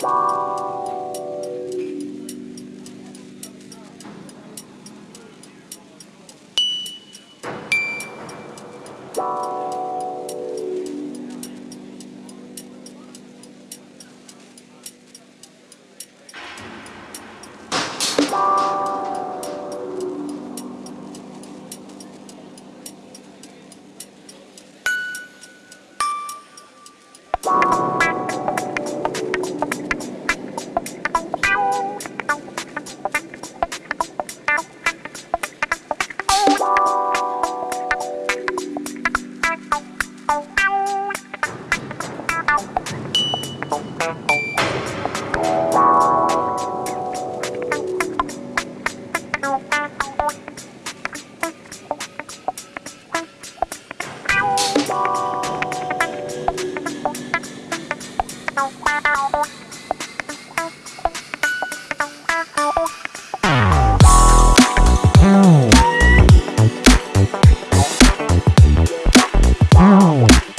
Bye. không Oh.